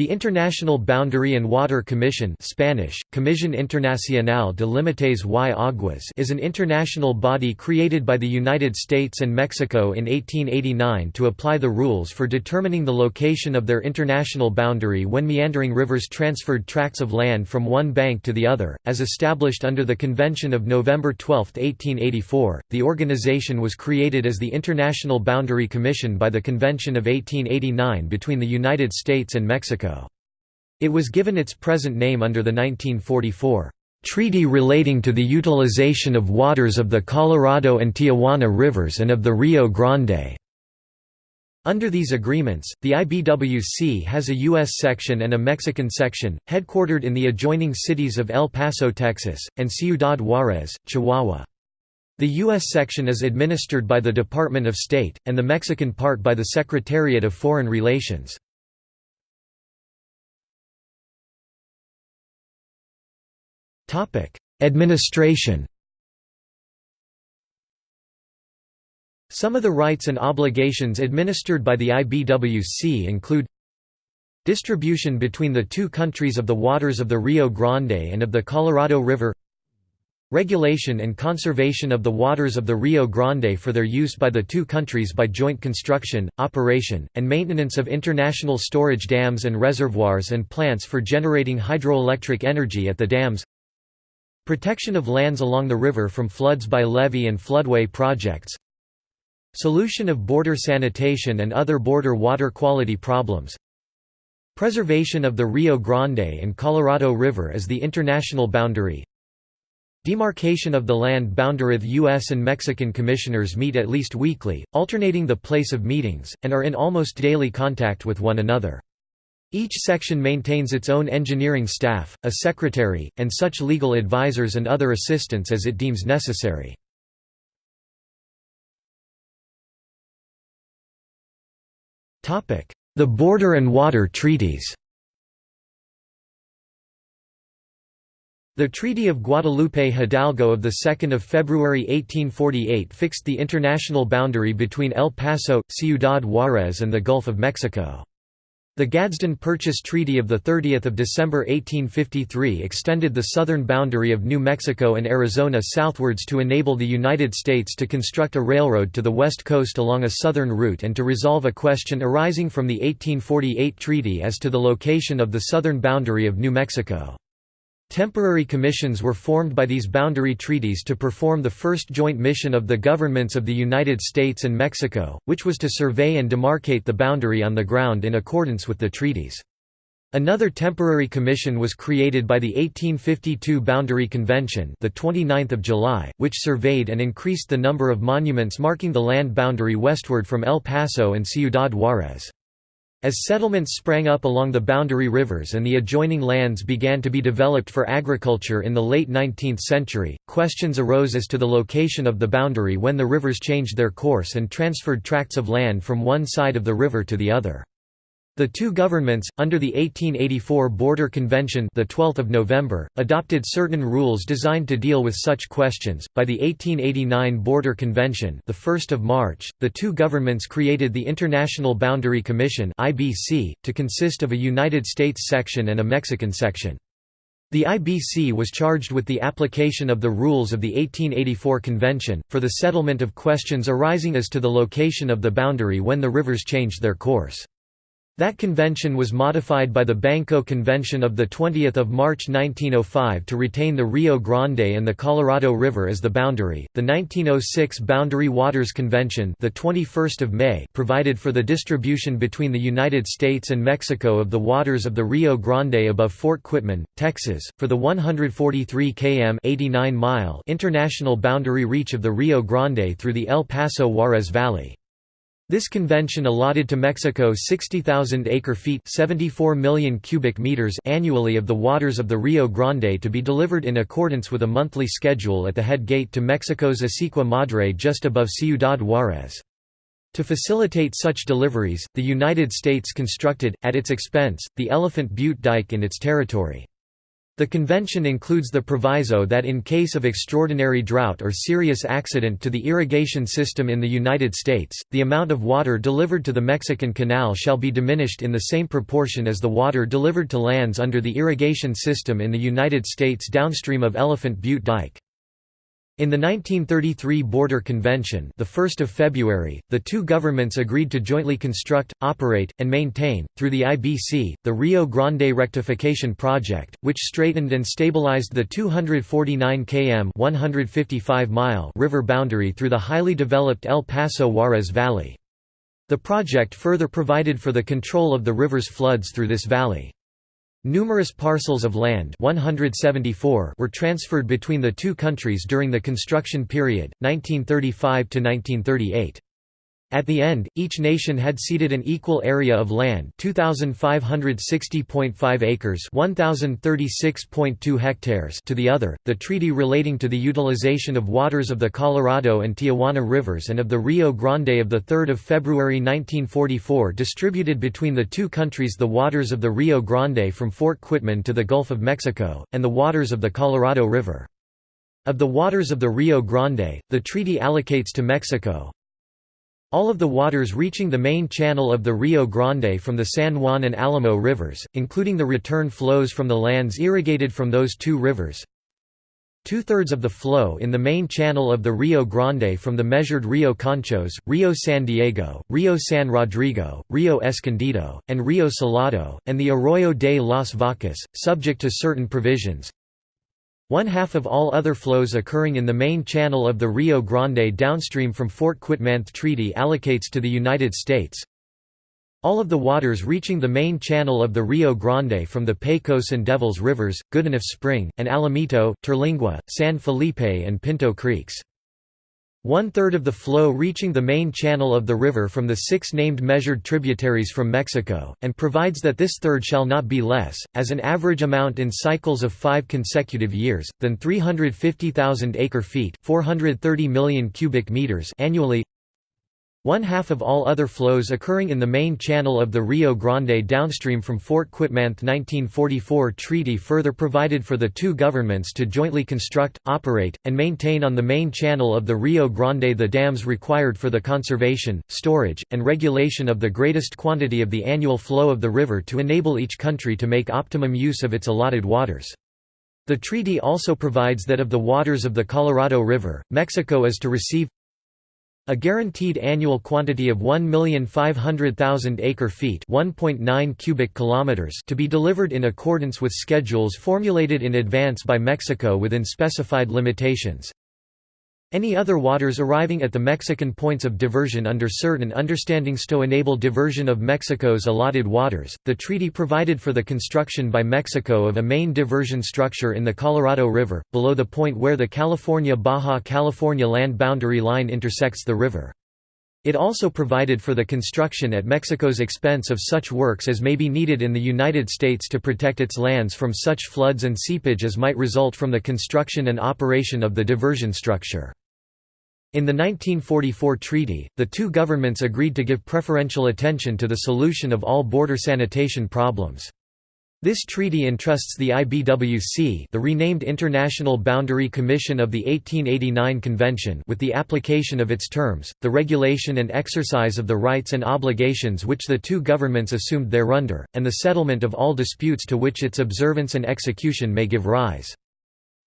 The International Boundary and Water Commission Spanish, Comisión Internacional de Límites y Aguas is an international body created by the United States and Mexico in 1889 to apply the rules for determining the location of their international boundary when meandering rivers transferred tracts of land from one bank to the other. As established under the Convention of November 12, 1884, the organization was created as the International Boundary Commission by the Convention of 1889 between the United States and Mexico. It was given its present name under the 1944 Treaty relating to the utilization of waters of the Colorado and Tijuana rivers and of the Rio Grande. Under these agreements, the IBWC has a U.S. section and a Mexican section, headquartered in the adjoining cities of El Paso, Texas, and Ciudad Juárez, Chihuahua. The U.S. section is administered by the Department of State, and the Mexican part by the Secretariat of Foreign Relations. Administration. Some of the rights and obligations administered by the IBWC include Distribution between the two countries of the waters of the Rio Grande and of the Colorado River Regulation and conservation of the waters of the Rio Grande for their use by the two countries by joint construction, operation, and maintenance of international storage dams and reservoirs and plants for generating hydroelectric energy at the dams Protection of lands along the river from floods by levee and floodway projects Solution of border sanitation and other border water quality problems Preservation of the Rio Grande and Colorado River as the international boundary Demarcation of the land boundary U.S. and Mexican commissioners meet at least weekly, alternating the place of meetings, and are in almost daily contact with one another. Each section maintains its own engineering staff, a secretary, and such legal advisors and other assistants as it deems necessary. The Border and Water Treaties The Treaty of Guadalupe Hidalgo of 2 February 1848 fixed the international boundary between El Paso, Ciudad Juárez and the Gulf of Mexico. The Gadsden Purchase Treaty of 30 December 1853 extended the southern boundary of New Mexico and Arizona southwards to enable the United States to construct a railroad to the west coast along a southern route and to resolve a question arising from the 1848 treaty as to the location of the southern boundary of New Mexico. Temporary commissions were formed by these boundary treaties to perform the first joint mission of the governments of the United States and Mexico, which was to survey and demarcate the boundary on the ground in accordance with the treaties. Another temporary commission was created by the 1852 Boundary Convention, the 29th of July, which surveyed and increased the number of monuments marking the land boundary westward from El Paso and Ciudad Juárez. As settlements sprang up along the boundary rivers and the adjoining lands began to be developed for agriculture in the late 19th century, questions arose as to the location of the boundary when the rivers changed their course and transferred tracts of land from one side of the river to the other. The two governments, under the 1884 Border Convention, the 12th of November, adopted certain rules designed to deal with such questions. By the 1889 Border Convention, the 1st of March, the two governments created the International Boundary Commission (IBC) to consist of a United States section and a Mexican section. The IBC was charged with the application of the rules of the 1884 convention, for the settlement of questions arising as to the location of the boundary when the rivers changed their course. That convention was modified by the Banco Convention of 20 March 1905 to retain the Rio Grande and the Colorado River as the boundary. The 1906 Boundary Waters Convention, the 21st of May, provided for the distribution between the United States and Mexico of the waters of the Rio Grande above Fort Quitman, Texas, for the 143 km (89 mile) international boundary reach of the Rio Grande through the El Paso Juarez Valley. This convention allotted to Mexico 60,000 acre-feet 74 million cubic meters annually of the waters of the Rio Grande to be delivered in accordance with a monthly schedule at the head gate to Mexico's Acequia Madre just above Ciudad Juárez. To facilitate such deliveries, the United States constructed, at its expense, the Elephant Butte Dike in its territory. The convention includes the proviso that in case of extraordinary drought or serious accident to the irrigation system in the United States, the amount of water delivered to the Mexican Canal shall be diminished in the same proportion as the water delivered to lands under the irrigation system in the United States downstream of Elephant Butte Dike. In the 1933 Border Convention the 1st of February, the two governments agreed to jointly construct, operate, and maintain, through the IBC, the Rio Grande Rectification Project, which straightened and stabilized the 249 km 155 mile river boundary through the highly developed El Paso Juarez Valley. The project further provided for the control of the river's floods through this valley. Numerous parcels of land 174 were transferred between the two countries during the construction period, 1935 to 1938. At the end, each nation had ceded an equal area of land 2560.5 acres 1036.2 hectares to the other. The treaty relating to the utilization of waters of the Colorado and Tijuana rivers and of the Rio Grande of the 3rd of February 1944 distributed between the two countries the waters of the Rio Grande from Fort Quitman to the Gulf of Mexico and the waters of the Colorado River. Of the waters of the Rio Grande, the treaty allocates to Mexico, all of the waters reaching the main channel of the Rio Grande from the San Juan and Alamo rivers, including the return flows from the lands irrigated from those two rivers. Two-thirds of the flow in the main channel of the Rio Grande from the measured Rio Conchos, Rio San Diego, Rio San Rodrigo, Rio Escondido, and Rio Salado, and the Arroyo de las Vacas, subject to certain provisions. One half of all other flows occurring in the main channel of the Rio Grande downstream from Fort Quitman Treaty allocates to the United States. All of the waters reaching the main channel of the Rio Grande from the Pecos and Devils Rivers, Goodenough Spring, and Alamito, Terlingua, San Felipe and Pinto Creeks. One-third of the flow reaching the main channel of the river from the six named measured tributaries from Mexico, and provides that this third shall not be less, as an average amount in cycles of five consecutive years, than 350,000 acre-feet 430 million cubic meters annually one half of all other flows occurring in the main channel of the Rio Grande downstream from Fort Quitman 1944 treaty further provided for the two governments to jointly construct, operate, and maintain on the main channel of the Rio Grande the dams required for the conservation, storage, and regulation of the greatest quantity of the annual flow of the river to enable each country to make optimum use of its allotted waters. The treaty also provides that of the waters of the Colorado River, Mexico is to receive a guaranteed annual quantity of 1,500,000 acre-feet (1.9 cubic kilometers) to be delivered in accordance with schedules formulated in advance by Mexico within specified limitations. Any other waters arriving at the Mexican points of diversion under certain understandings to enable diversion of Mexico's allotted waters. The treaty provided for the construction by Mexico of a main diversion structure in the Colorado River, below the point where the California-Baja California land boundary line intersects the river. It also provided for the construction at Mexico's expense of such works as may be needed in the United States to protect its lands from such floods and seepage as might result from the construction and operation of the diversion structure. In the 1944 treaty, the two governments agreed to give preferential attention to the solution of all border sanitation problems. This treaty entrusts the IBWC the renamed International Boundary Commission of the 1889 Convention with the application of its terms, the regulation and exercise of the rights and obligations which the two governments assumed thereunder, and the settlement of all disputes to which its observance and execution may give rise.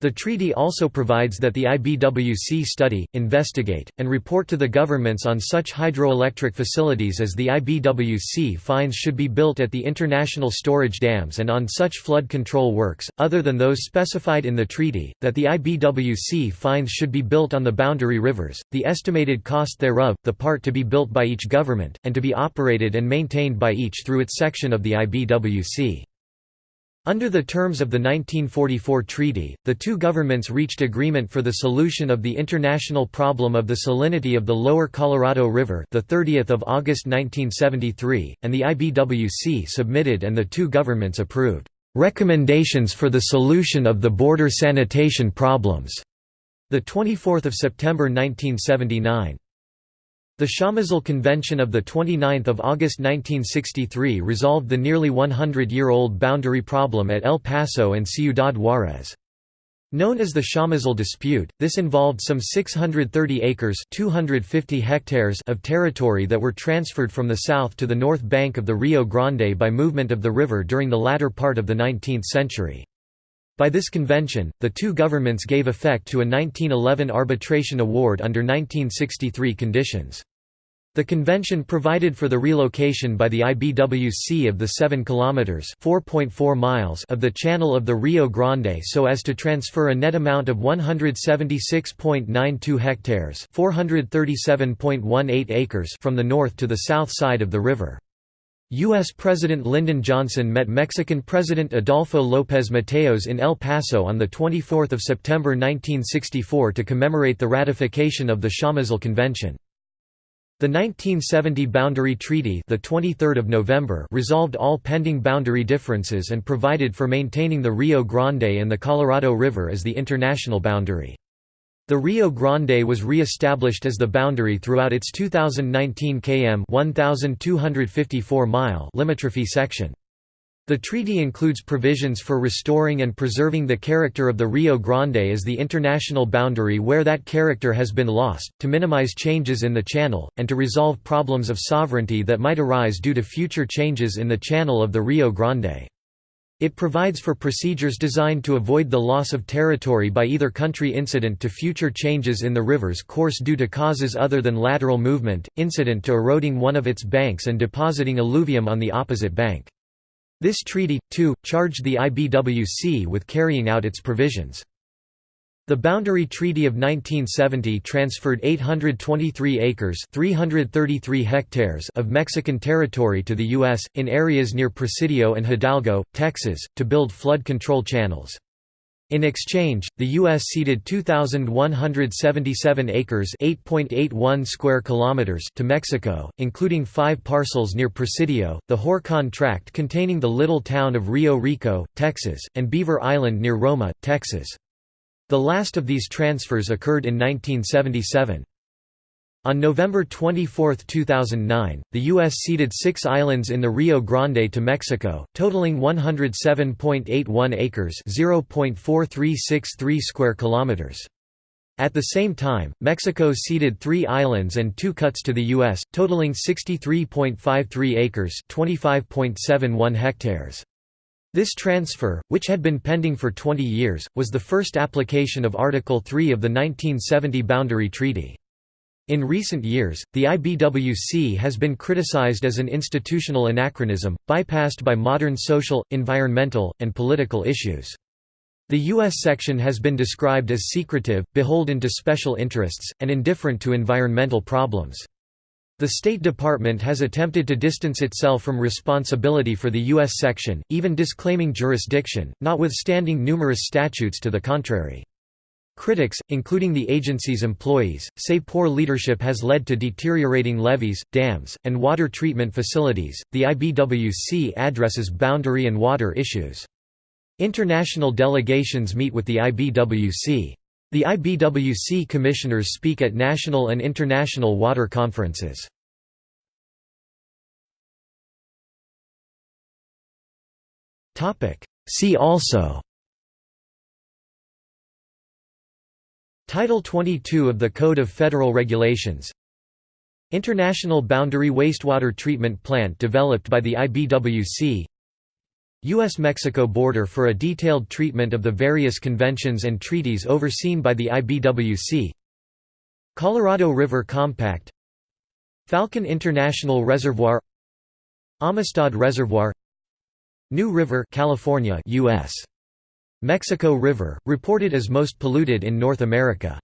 The treaty also provides that the IBWC study, investigate, and report to the governments on such hydroelectric facilities as the IBWC finds should be built at the international storage dams and on such flood control works, other than those specified in the treaty, that the IBWC finds should be built on the boundary rivers, the estimated cost thereof, the part to be built by each government, and to be operated and maintained by each through its section of the IBWC. Under the terms of the 1944 treaty, the two governments reached agreement for the solution of the international problem of the salinity of the lower Colorado River the 30th of August 1973, and the IBWC submitted and the two governments approved recommendations for the solution of the border sanitation problems the 24th of September 1979. The Chamizal Convention of 29 August 1963 resolved the nearly 100-year-old boundary problem at El Paso and Ciudad Juárez. Known as the Chamizal dispute, this involved some 630 acres 250 hectares of territory that were transferred from the south to the north bank of the Rio Grande by movement of the river during the latter part of the 19th century. By this convention, the two governments gave effect to a 1911 arbitration award under 1963 conditions. The convention provided for the relocation by the IBWC of the 7 kilometers (4.4 miles) of the channel of the Rio Grande so as to transfer a net amount of 176.92 hectares (437.18 acres) from the north to the south side of the river. U.S. President Lyndon Johnson met Mexican President Adolfo López Mateos in El Paso on 24 September 1964 to commemorate the ratification of the Chamizal Convention. The 1970 Boundary Treaty the 23rd of November resolved all pending boundary differences and provided for maintaining the Rio Grande and the Colorado River as the international boundary. The Rio Grande was re-established as the boundary throughout its 2019 km 1254 mile limitrophe section. The treaty includes provisions for restoring and preserving the character of the Rio Grande as the international boundary where that character has been lost, to minimize changes in the channel, and to resolve problems of sovereignty that might arise due to future changes in the channel of the Rio Grande. It provides for procedures designed to avoid the loss of territory by either country incident to future changes in the river's course due to causes other than lateral movement, incident to eroding one of its banks and depositing alluvium on the opposite bank. This treaty, too, charged the IBWC with carrying out its provisions. The Boundary Treaty of 1970 transferred 823 acres 333 hectares of Mexican territory to the U.S., in areas near Presidio and Hidalgo, Texas, to build flood control channels. In exchange, the U.S. ceded 2,177 acres (8.81 square kilometers) to Mexico, including five parcels near Presidio, the Horcon Tract containing the little town of Rio Rico, Texas, and Beaver Island near Roma, Texas. The last of these transfers occurred in 1977. On November 24, 2009, the U.S. ceded six islands in the Rio Grande to Mexico, totaling 107.81 acres (0.4363 square kilometers). At the same time, Mexico ceded three islands and two cuts to the U.S., totaling 63.53 acres (25.71 hectares). This transfer, which had been pending for 20 years, was the first application of Article 3 of the 1970 Boundary Treaty. In recent years, the IBWC has been criticized as an institutional anachronism, bypassed by modern social, environmental, and political issues. The U.S. section has been described as secretive, beholden to special interests, and indifferent to environmental problems. The State Department has attempted to distance itself from responsibility for the U.S. section, even disclaiming jurisdiction, notwithstanding numerous statutes to the contrary. Critics, including the agency's employees, say poor leadership has led to deteriorating levees, dams, and water treatment facilities. The IBWC addresses boundary and water issues. International delegations meet with the IBWC. The IBWC commissioners speak at national and international water conferences. See also. Title 22 of the Code of Federal Regulations. International Boundary Wastewater Treatment Plant developed by the IBWC U.S.-Mexico border for a detailed treatment of the various conventions and treaties overseen by the IBWC Colorado River Compact Falcon International Reservoir Amistad Reservoir New River California US Mexico River, reported as most polluted in North America.